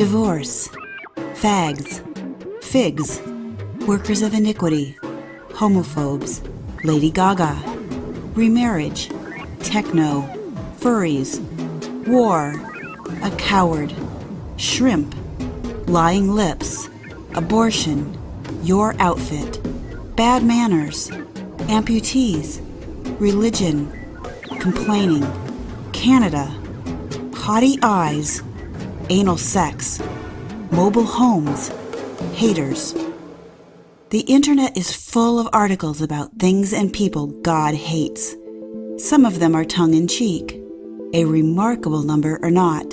divorce, fags, figs, workers of iniquity, homophobes, Lady Gaga, remarriage, techno, furries, war, a coward, shrimp, lying lips, abortion, your outfit, bad manners, amputees, religion, complaining, Canada, haughty eyes, anal sex, mobile homes, haters. The internet is full of articles about things and people God hates. Some of them are tongue in cheek. A remarkable number are not.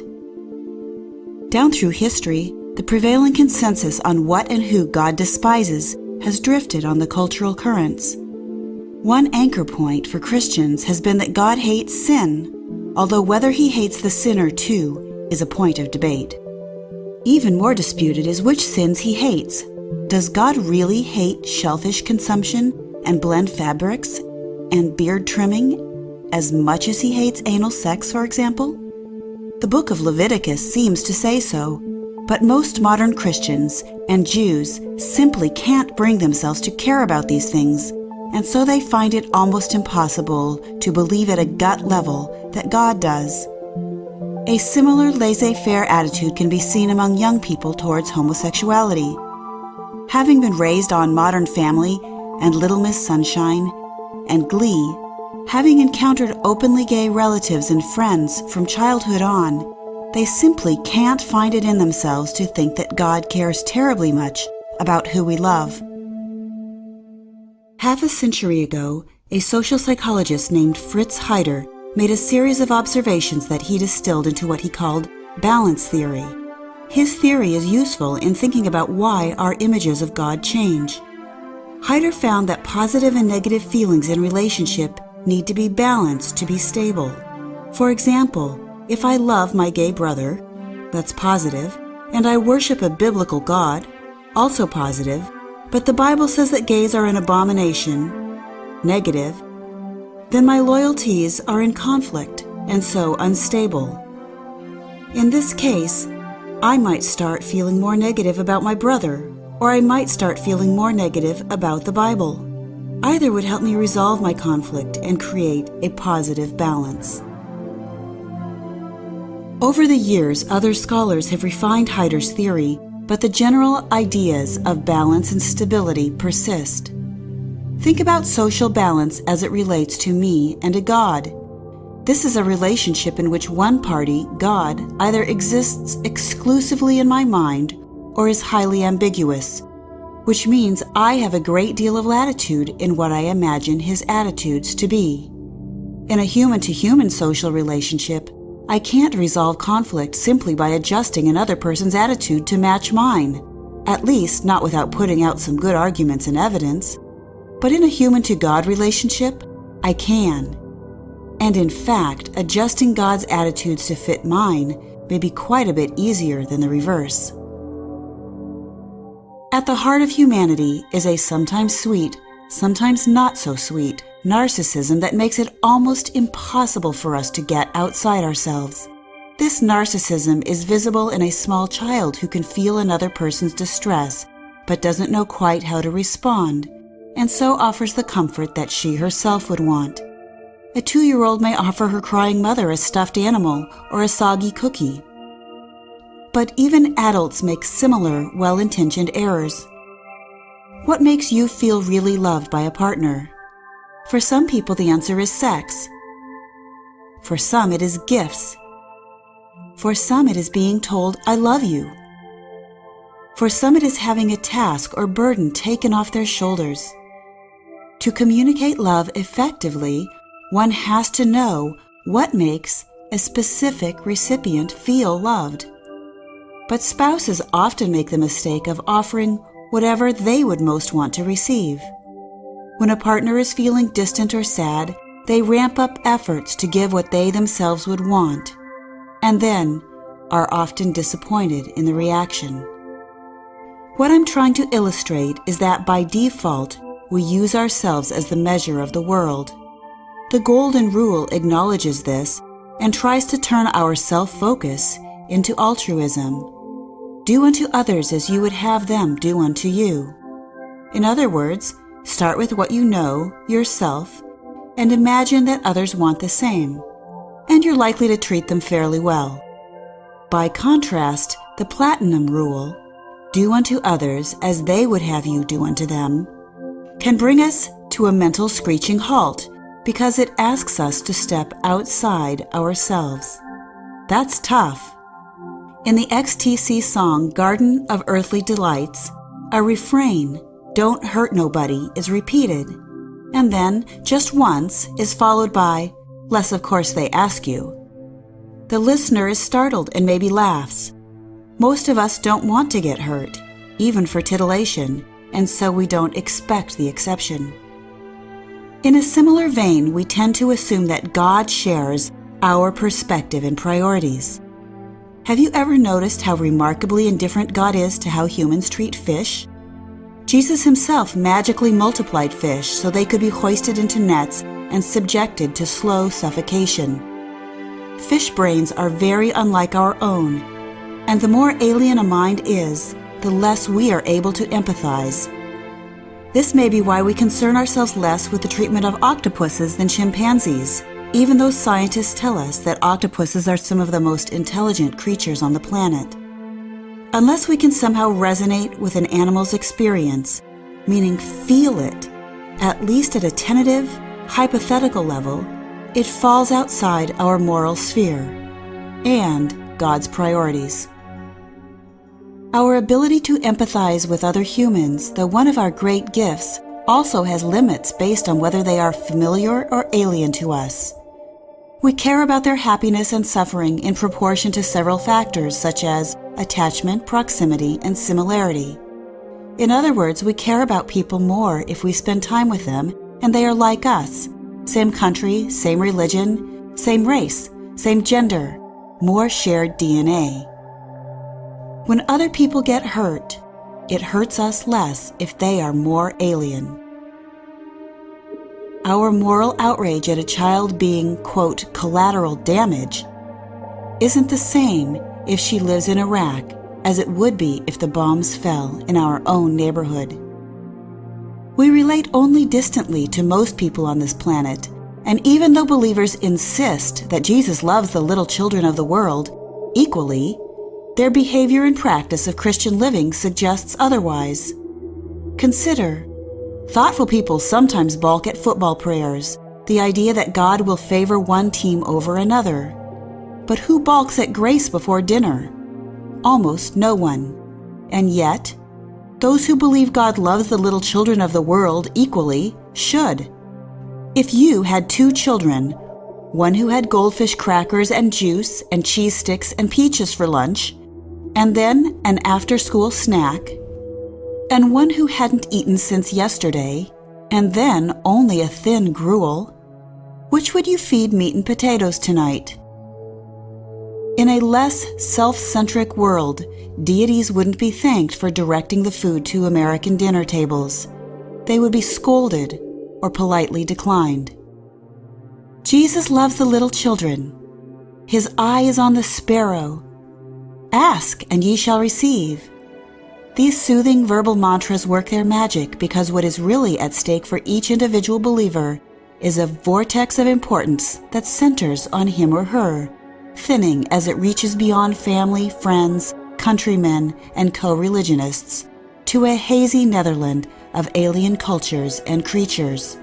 Down through history, the prevailing consensus on what and who God despises has drifted on the cultural currents. One anchor point for Christians has been that God hates sin, although whether he hates the sinner too is a point of debate. Even more disputed is which sins he hates. Does God really hate shellfish consumption and blend fabrics and beard trimming as much as he hates anal sex, for example? The book of Leviticus seems to say so, but most modern Christians and Jews simply can't bring themselves to care about these things and so they find it almost impossible to believe at a gut level that God does. A similar laissez faire attitude can be seen among young people towards homosexuality. Having been raised on Modern Family and Little Miss Sunshine and Glee, having encountered openly gay relatives and friends from childhood on, they simply can't find it in themselves to think that God cares terribly much about who we love. Half a century ago, a social psychologist named Fritz Heider made a series of observations that he distilled into what he called balance theory. His theory is useful in thinking about why our images of God change. Heider found that positive and negative feelings in relationship need to be balanced to be stable. For example, if I love my gay brother, that's positive, and I worship a biblical God, also positive, but the Bible says that gays are an abomination, negative, then my loyalties are in conflict and so unstable. In this case, I might start feeling more negative about my brother, or I might start feeling more negative about the Bible. Either would help me resolve my conflict and create a positive balance. Over the years, other scholars have refined Heider's theory but the general ideas of balance and stability persist. Think about social balance as it relates to me and a God. This is a relationship in which one party, God, either exists exclusively in my mind or is highly ambiguous, which means I have a great deal of latitude in what I imagine his attitudes to be. In a human to human social relationship, I can't resolve conflict simply by adjusting another person's attitude to match mine, at least not without putting out some good arguments and evidence. But in a human to God relationship, I can. And in fact, adjusting God's attitudes to fit mine may be quite a bit easier than the reverse. At the heart of humanity is a sometimes sweet, sometimes not so sweet, narcissism that makes it almost impossible for us to get outside ourselves. This narcissism is visible in a small child who can feel another person's distress, but doesn't know quite how to respond, and so offers the comfort that she herself would want. A two year old may offer her crying mother a stuffed animal or a soggy cookie. But even adults make similar well intentioned errors. What makes you feel really loved by a partner? For some people, the answer is sex. For some, it is gifts. For some, it is being told, I love you. For some, it is having a task or burden taken off their shoulders. To communicate love effectively, one has to know what makes a specific recipient feel loved. But spouses often make the mistake of offering whatever they would most want to receive. When a partner is feeling distant or sad, they ramp up efforts to give what they themselves would want, and then are often disappointed in the reaction. What I'm trying to illustrate is that by default, we use ourselves as the measure of the world. The Golden Rule acknowledges this and tries to turn our self focus into altruism. do unto others as you would have them do unto you. In other words, start with what you know yourself and imagine that others want the same, and you're likely to treat them fairly well. By contrast, the platinum rule, do unto others as they would have you do unto them, can bring us to a mental screeching halt because it asks us to step outside ourselves. That's tough. In the XTC song Garden of Earthly Delights, a refrain, Don't Hurt Nobody, is repeated, and then, just once, is followed by, Less of course they ask you. The listener is startled and maybe laughs. Most of us don't want to get hurt, even for titillation, and so we don't expect the exception. In a similar vein, we tend to assume that God shares our perspective and priorities. Have you ever noticed how remarkably indifferent God is to how humans treat fish? Jesus himself magically multiplied fish so they could be hoisted into nets and subjected to slow suffocation. Fish brains are very unlike our own, and the more alien a mind is, the less we are able to empathize. This may be why we concern ourselves less with the treatment of octopuses than chimpanzees, even though scientists tell us that octopuses are some of the most intelligent creatures on the planet. Unless we can somehow resonate with an animal's experience, meaning feel it, at least at a tentative, hypothetical level, it falls outside our moral sphere and God's priorities. Our ability to empathize with other humans, though one of our great gifts, also has limits based on whether they are familiar or alien to us. We care about their happiness and suffering in proportion to several factors such as attachment, proximity, and similarity. In other words, we care about people more if we spend time with them and they are like us same country, same religion, same race, same gender, more shared DNA. When other people get hurt, it hurts us less if they are more alien. Our moral outrage at a child being, quote, collateral damage isn't the same if she lives in Iraq as it would be if the bombs fell in our own neighborhood. We relate only distantly to most people on this planet, and even though believers insist that Jesus loves the little children of the world equally, their behavior and practice of Christian living suggests otherwise. Consider thoughtful people sometimes balk at football prayers, the idea that God will favor one team over another. But who balks at grace before dinner? Almost no one. And yet, those who believe God loves the little children of the world equally should. If you had two children, one who had goldfish crackers and juice and cheese sticks and peaches for lunch, and then an after school snack, and one who hadn't eaten since yesterday, and then only a thin gruel, which would you feed meat and potatoes tonight? In a less self centric world, deities wouldn't be thanked for directing the food to American dinner tables. They would be scolded or politely declined. Jesus loves the little children. His eye is on the sparrow Ask, and ye shall receive. These soothing verbal mantras work their magic because what is really at stake for each individual believer is a vortex of importance that centers on him or her, thinning as it reaches beyond family, friends, countrymen, and co religionists to a hazy Netherland of alien cultures and creatures.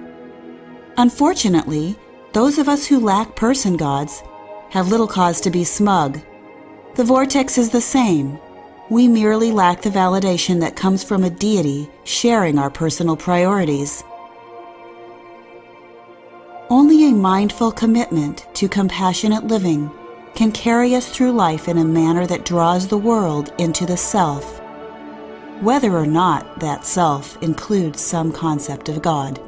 Unfortunately, those of us who lack person gods have little cause to be smug the vortex is the same. We merely lack the validation that comes from a deity sharing our personal priorities. Only a mindful commitment to compassionate living can carry us through life in a manner that draws the world into the self, whether or not that self includes some concept of God.